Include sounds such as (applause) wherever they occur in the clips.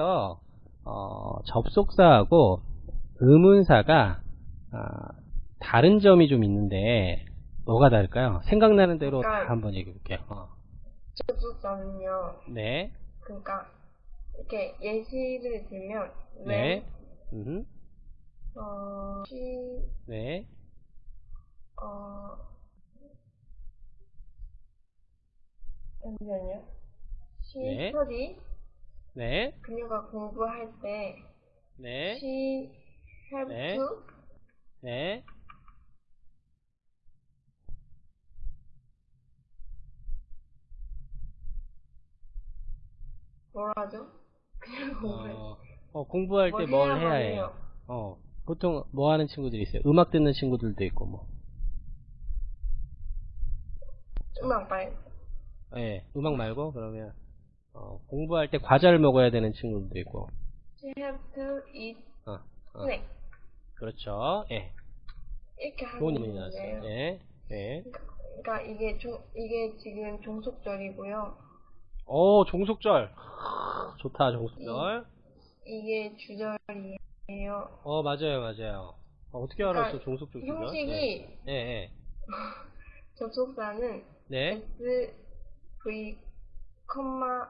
여기에서 어, 접속사하고 의문사가 아, 다른 점이 좀 있는데 뭐가 다를까요? 생각나는 대로 다 그러니까- 한번 얘기해 볼게요. 어. 접속사는요. 네, 그러니까 이렇게 예시를 들면 네, 음, 어, 시, 네, 어, 잠시만요. 시, 네. 스터디, 네, 그녀가 공부할 때, 네, she have 네. 네, 뭐라 하죠? 그냥 공부해. 어, 어, 공부할 때뭘뭘 해야 해야만 해요? 어, 보통 뭐 하는 친구들이 있어요? 음악 듣는 친구들도 있고 뭐. 음악 말. 예, 음악 말고 그러면 어, 공부할 때 과자를 먹어야 되는 친구들도 있고. She have to eat 어, 어, snack. 그렇죠. 예. 이렇게 좋은 하는 의미 나왔어요. 예. 예. 그러니까 이게 종, 이게 지금 종속절이고요. 오, 종속절. 좋다, 종속절. 이 게 주절이에요. 어, 맞아요, 맞아요. 어, 떻게 알았어, 그러니까 종속절 주절? 형식이 예, 예. (laughs) 접속사는 네. SV, 컴마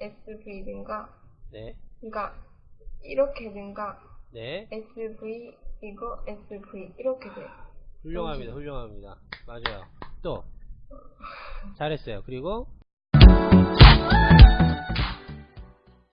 SV든가 네. 그러니까 이렇게든가 네. SV 이거 SV 이렇게 돼요. 훌륭합니다, 훌륭합니다. 맞아요. 또. 잘했어요. 그리고,